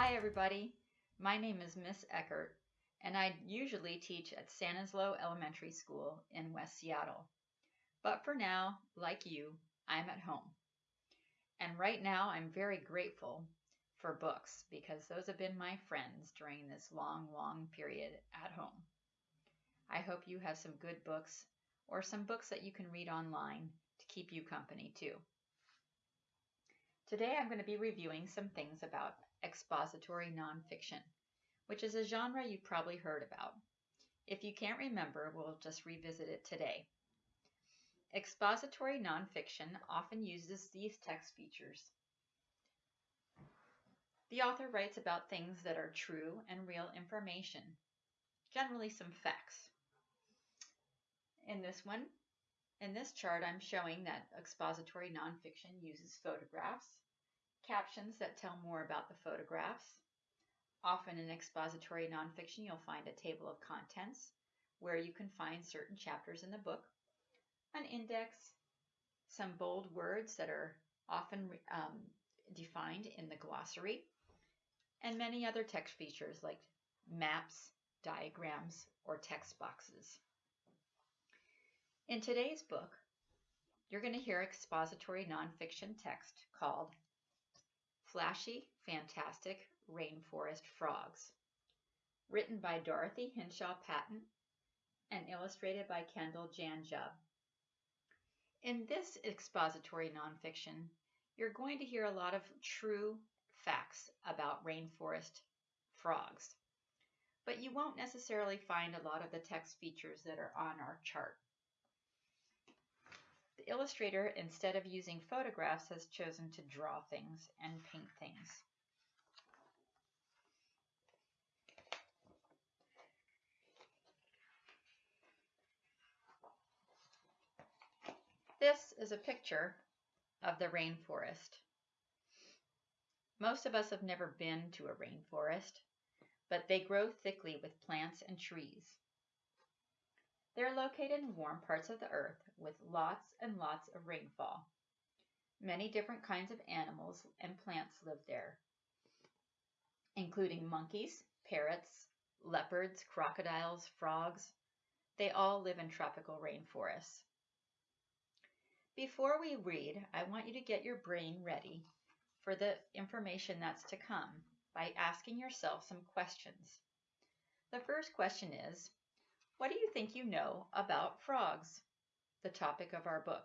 Hi everybody, my name is Miss Eckert and I usually teach at Sanislo Elementary School in West Seattle. But for now, like you, I'm at home. And right now I'm very grateful for books because those have been my friends during this long, long period at home. I hope you have some good books or some books that you can read online to keep you company too. Today I'm going to be reviewing some things about expository nonfiction, which is a genre you've probably heard about. If you can't remember, we'll just revisit it today. Expository nonfiction often uses these text features. The author writes about things that are true and real information, generally some facts. In this one, in this chart, I'm showing that expository nonfiction uses photographs, captions that tell more about the photographs. Often in expository nonfiction, you'll find a table of contents where you can find certain chapters in the book, an index, some bold words that are often um, defined in the glossary, and many other text features like maps, diagrams, or text boxes. In today's book, you're going to hear expository nonfiction text called Flashy, Fantastic Rainforest Frogs, written by Dorothy Hinshaw Patent and illustrated by Kendahl Jan Jubb. In this expository nonfiction, you're going to hear a lot of true facts about rainforest frogs, but you won't necessarily find a lot of the text features that are on our chart. The illustrator, instead of using photographs, has chosen to draw things and paint things. This is a picture of the rainforest. Most of us have never been to a rainforest, but they grow thickly with plants and trees. They're located in warm parts of the earth with lots and lots of rainfall. Many different kinds of animals and plants live there, including monkeys, parrots, leopards, crocodiles, frogs. They all live in tropical rainforests. Before we read, I want you to get your brain ready for the information that's to come by asking yourself some questions. The first question is, what do you think you know about frogs? The topic of our book.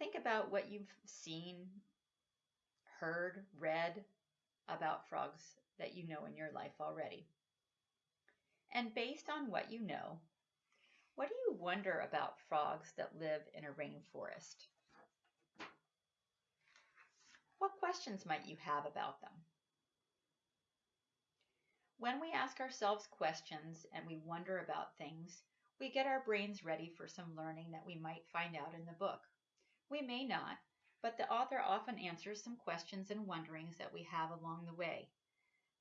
Think about what you've seen, heard, read about frogs that you know in your life already. And based on what you know, what do you wonder about frogs that live in a rainforest? What questions might you have about them? When we ask ourselves questions and we wonder about things, we get our brains ready for some learning that we might find out in the book. We may not, but the author often answers some questions and wonderings that we have along the way.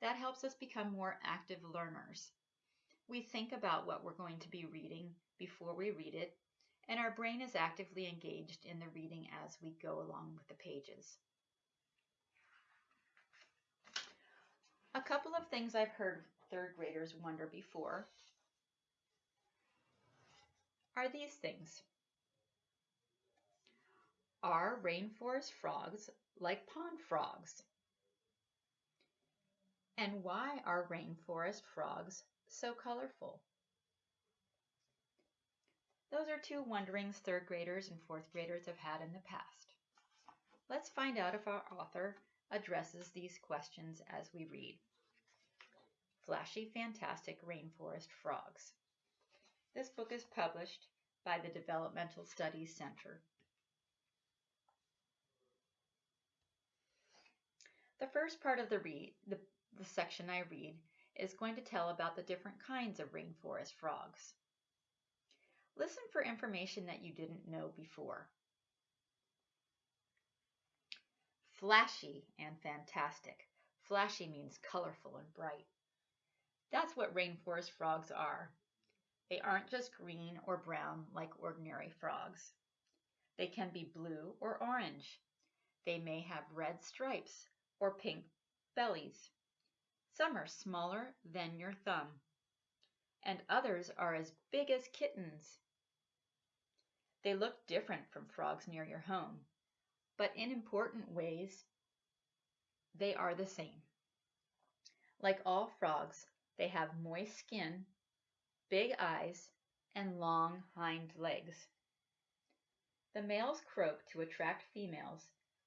That helps us become more active learners. We think about what we're going to be reading before we read it, and our brain is actively engaged in the reading as we go along with the pages. A couple of things I've heard third graders wonder before are these things. Are rainforest frogs like pond frogs? And why are rainforest frogs so colorful? Those are two wonderings third graders and fourth graders have had in the past. Let's find out if our author addresses these questions as we read. Flashy Fantastic Rainforest Frogs. This book is published by the Developmental Studies Center. The first part of the read, the, the section I read, is going to tell about the different kinds of rainforest frogs. Listen for information that you didn't know before. Flashy and fantastic. Flashy means colorful and bright. That's what rainforest frogs are. They aren't just green or brown like ordinary frogs. They can be blue or orange. They may have red stripes or pink bellies. Some are smaller than your thumb, and others are as big as kittens. They look different from frogs near your home, but in important ways, they are the same. Like all frogs, they have moist skin, big eyes, and long hind legs. The males croak to attract females,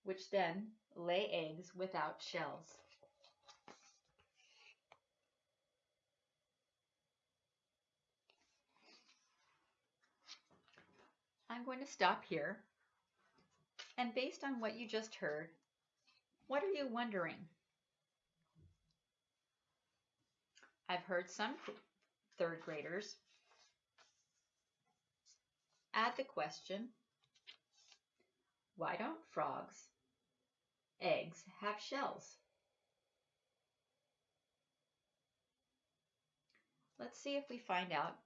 which then lay eggs without shells. I'm going to stop here. And based on what you just heard, what are you wondering? I've heard some third graders add the question, why don't frogs' eggs have shells? Let's see if we find out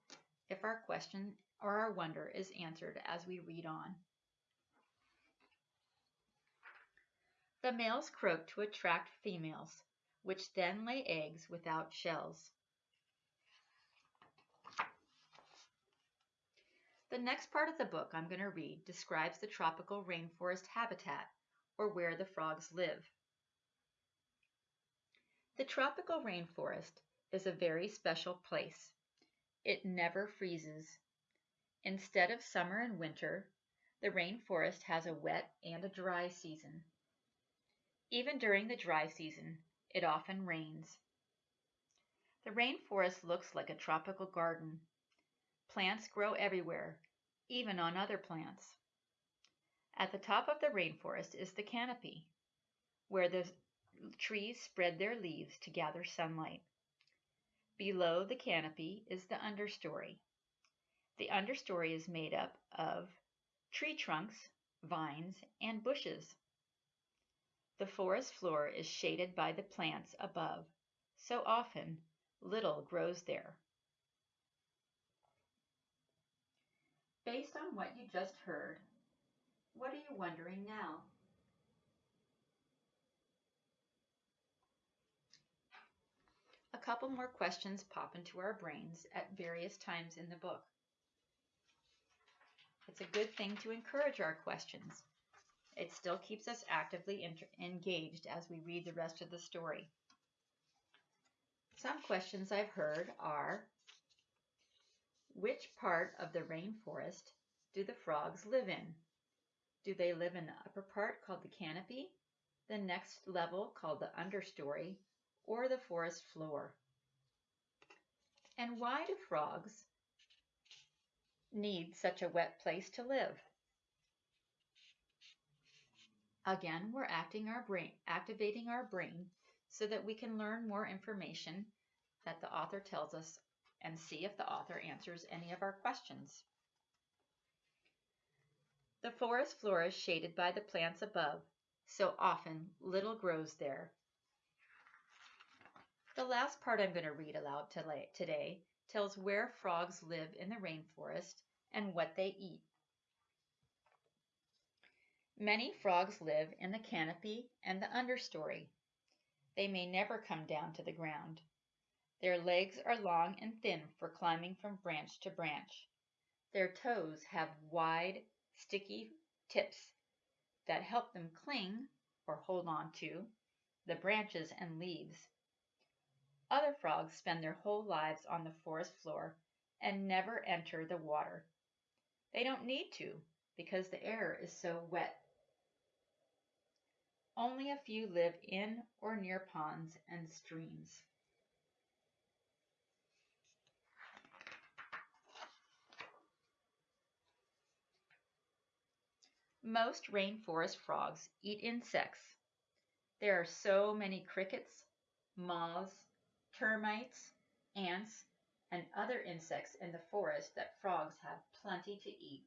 if our question or our wonder is answered as we read on. The males croak to attract females, which then lay eggs without shells. The next part of the book I'm going to read describes the tropical rainforest habitat, or where the frogs live. The tropical rainforest is a very special place. It never freezes Instead of summer and winter, the rainforest has a wet and a dry season. Even during the dry season, it often rains. The rainforest looks like a tropical garden. Plants grow everywhere, even on other plants. At the top of the rainforest is the canopy, where the trees spread their leaves to gather sunlight. Below the canopy is the understory, the understory is made up of tree trunks, vines, and bushes. The forest floor is shaded by the plants above, so often little grows there. Based on what you just heard, what are you wondering now? A couple more questions pop into our brains at various times in the book. It's a good thing to encourage our questions. It still keeps us actively engaged as we read the rest of the story. Some questions I've heard are, which part of the rainforest do the frogs live in? Do they live in the upper part called the canopy, the next level called the understory, or the forest floor? And why do frogs need such a wet place to live? Again, we're acting our brain, activating our brain so that we can learn more information that the author tells us and see if the author answers any of our questions. The forest floor is shaded by the plants above, so often little grows there. The last part I'm going to read aloud today tells where frogs live in the rainforest and what they eat. Many frogs live in the canopy and the understory. They may never come down to the ground. Their legs are long and thin for climbing from branch to branch. Their toes have wide, sticky tips that help them cling or hold on to the branches and leaves. Other frogs spend their whole lives on the forest floor and never enter the water. They don't need to because the air is so wet. Only a few live in or near ponds and streams. Most rainforest frogs eat insects. There are so many crickets, moths, termites, ants, and other insects in the forest that frogs have plenty to eat.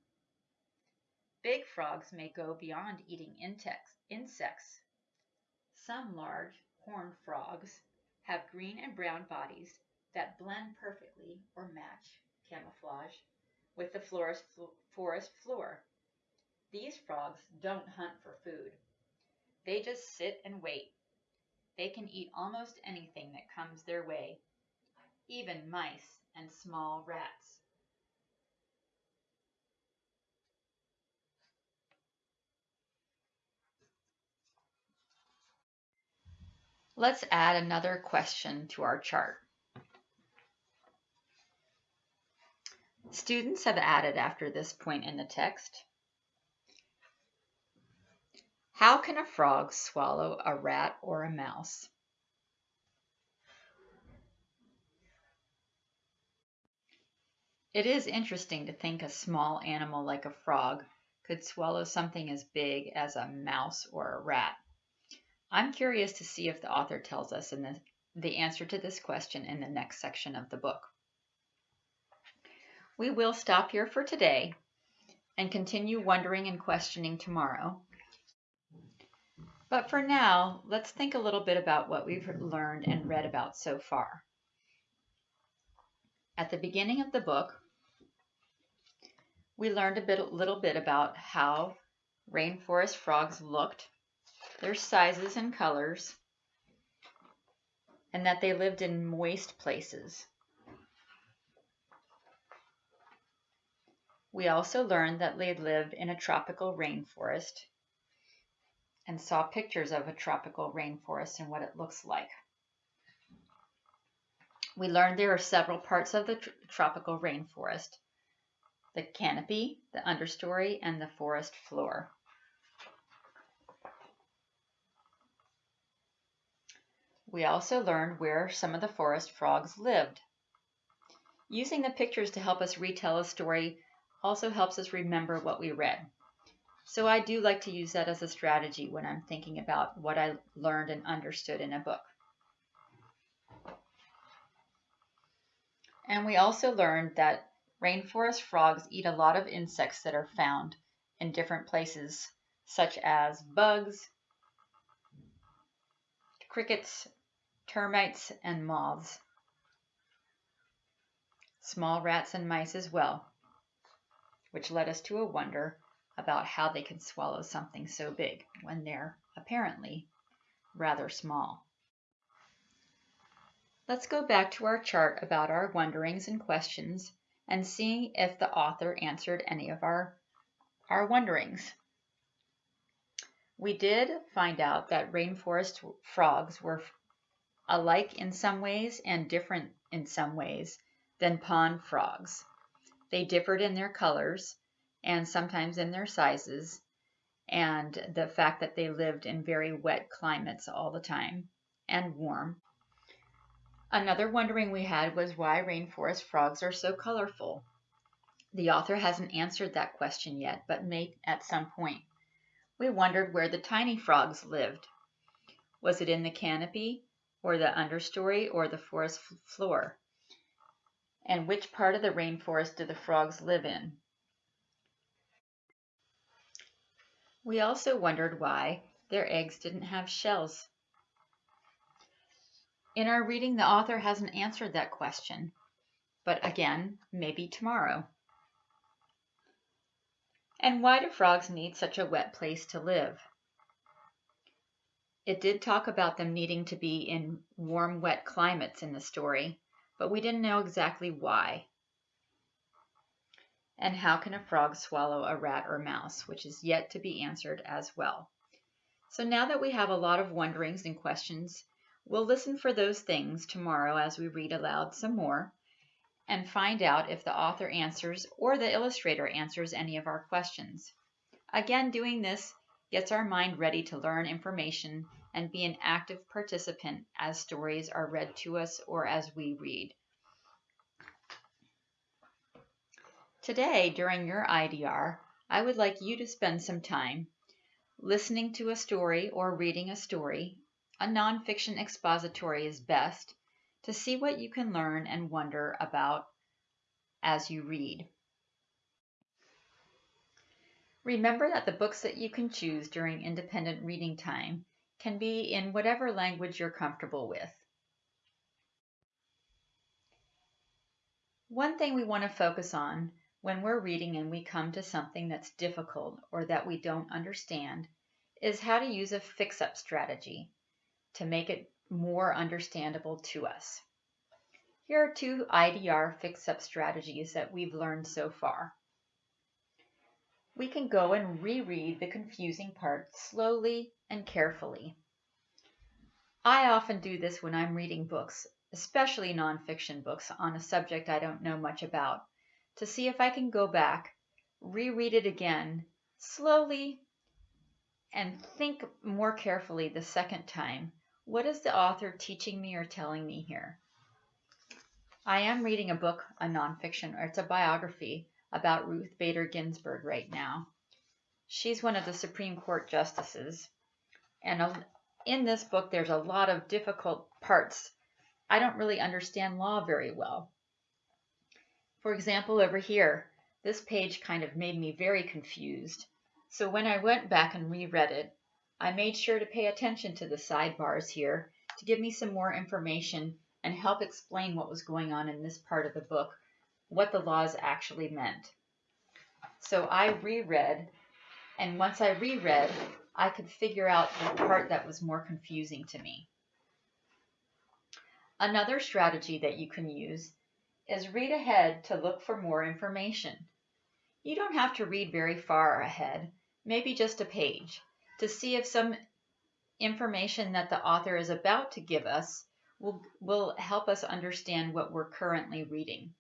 Big frogs may go beyond eating insects. Some large, horned frogs have green and brown bodies that blend perfectly or match camouflage with the forest floor. These frogs don't hunt for food. They just sit and wait. They can eat almost anything that comes their way, even mice and small rats. Let's add another question to our chart. Students have added after this point in the text. How can a frog swallow a rat or a mouse? It is interesting to think a small animal like a frog could swallow something as big as a mouse or a rat. I'm curious to see if the author tells us in the, the answer to this question in the next section of the book. We will stop here for today and continue wondering and questioning tomorrow. But for now, let's think a little bit about what we've learned and read about so far. At the beginning of the book, we learned a bit, little bit about how rainforest frogs looked, their sizes and colors, and that they lived in moist places. We also learned that they lived in a tropical rainforest and saw pictures of a tropical rainforest and what it looks like. We learned there are several parts of the tr tropical rainforest the canopy, the understory, and the forest floor. We also learned where some of the forest frogs lived. Using the pictures to help us retell a story also helps us remember what we read. So I do like to use that as a strategy when I'm thinking about what I learned and understood in a book. And we also learned that rainforest frogs eat a lot of insects that are found in different places, such as bugs, crickets, termites, and moths. Small rats and mice as well, which led us to a wonder about how they can swallow something so big when they're apparently rather small. Let's go back to our chart about our wonderings and questions and see if the author answered any of our, our wonderings. We did find out that rainforest frogs were alike in some ways and different in some ways than pond frogs. They differed in their colors, and sometimes in their sizes, and the fact that they lived in very wet climates all the time and warm. Another wondering we had was why rainforest frogs are so colorful. The author hasn't answered that question yet, but may at some point. We wondered where the tiny frogs lived. Was it in the canopy, or the understory, or the forest floor? And which part of the rainforest do the frogs live in? We also wondered why their eggs didn't have shells. In our reading, the author hasn't answered that question, but again, maybe tomorrow. And why do frogs need such a wet place to live? It did talk about them needing to be in warm, wet climates in the story, but we didn't know exactly why. And how can a frog swallow a rat or mouse, which is yet to be answered as well. So now that we have a lot of wonderings and questions, we'll listen for those things tomorrow as we read aloud some more and find out if the author answers or the illustrator answers any of our questions. Again, doing this gets our mind ready to learn information and be an active participant as stories are read to us or as we read. Today, during your IDR, I would like you to spend some time listening to a story or reading a story. A nonfiction expository is best to see what you can learn and wonder about as you read. Remember that the books that you can choose during independent reading time can be in whatever language you're comfortable with. One thing we want to focus on when we're reading and we come to something that's difficult or that we don't understand is how to use a fix-up strategy to make it more understandable to us. Here are two IDR fix-up strategies that we've learned so far. We can go and reread the confusing part slowly and carefully. I often do this when I'm reading books, especially nonfiction books on a subject I don't know much about, to see if I can go back, reread it again, slowly, and think more carefully the second time. What is the author teaching me or telling me here? I am reading a book, a nonfiction, or it's a biography about Ruth Bader Ginsburg right now. She's one of the Supreme Court justices. And in this book, there's a lot of difficult parts. I don't really understand law very well. For example, over here, this page kind of made me very confused. So when I went back and reread it, I made sure to pay attention to the sidebars here to give me some more information and help explain what was going on in this part of the book, what the laws actually meant. So I reread, and once I reread, I could figure out the part that was more confusing to me. Another strategy that you can use is read ahead to look for more information. You don't have to read very far ahead, maybe just a page, to see if some information that the author is about to give us will, will help us understand what we're currently reading.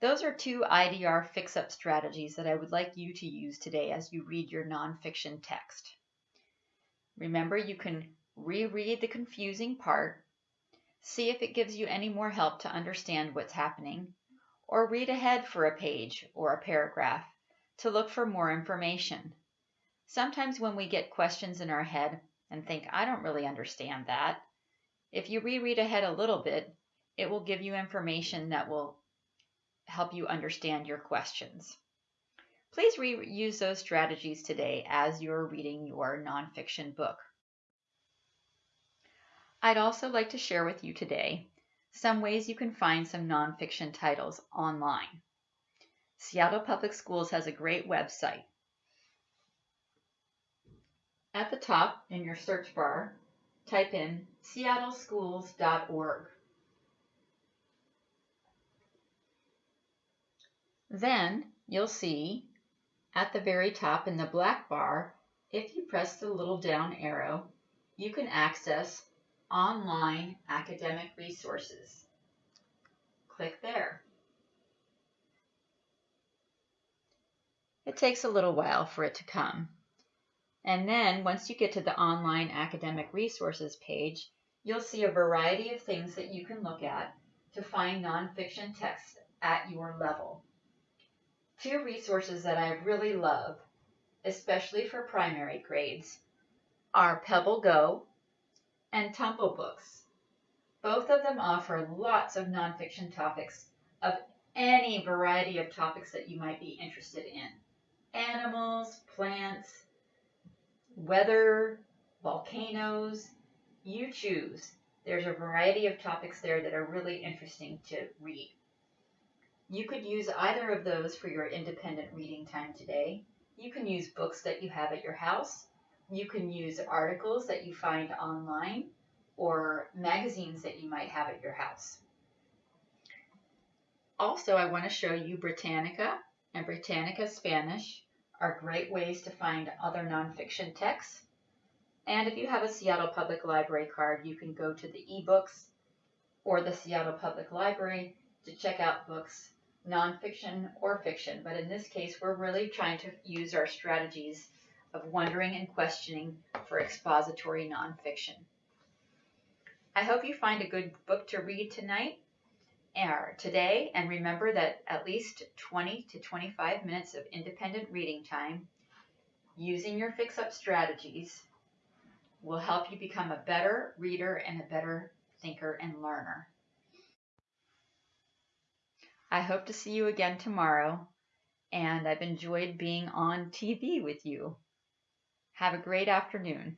Those are two IDR fix-up strategies that I would like you to use today as you read your nonfiction text. Remember, you can reread the confusing part, see if it gives you any more help to understand what's happening, or read ahead for a page or a paragraph to look for more information. Sometimes when we get questions in our head and think, I don't really understand that, if you reread ahead a little bit, it will give you information that will help you understand your questions. Please reuse those strategies today as you're reading your nonfiction book. I'd also like to share with you today some ways you can find some nonfiction titles online. Seattle Public Schools has a great website. At the top in your search bar, type in seattleschools.org. Then you'll see at the very top in the black bar, if you press the little down arrow, you can access online academic resources. Click there. It takes a little while for it to come. And then once you get to the online academic resources page, you'll see a variety of things that you can look at to find nonfiction texts at your level. Two resources that I really love, especially for primary grades, are Pebble Go and Tumble Books. Both of them offer lots of nonfiction topics of any variety of topics that you might be interested in. Animals, plants, weather, volcanoes, you choose. There's a variety of topics there that are really interesting to read. You could use either of those for your independent reading time today. You can use books that you have at your house. You can use articles that you find online or magazines that you might have at your house. Also, I want to show you Britannica and Britannica Spanish are great ways to find other nonfiction texts. And if you have a Seattle Public Library card, you can go to the ebooks or the Seattle Public Library to check out books nonfiction or fiction, but in this case, we're really trying to use our strategies of wondering and questioning for expository nonfiction. I hope you find a good book to read tonight or today, and remember that at least 20 to 25 minutes of independent reading time using your fix-up strategies will help you become a better reader and a better thinker and learner. I hope to see you again tomorrow, and I've enjoyed being on TV with you. Have a great afternoon.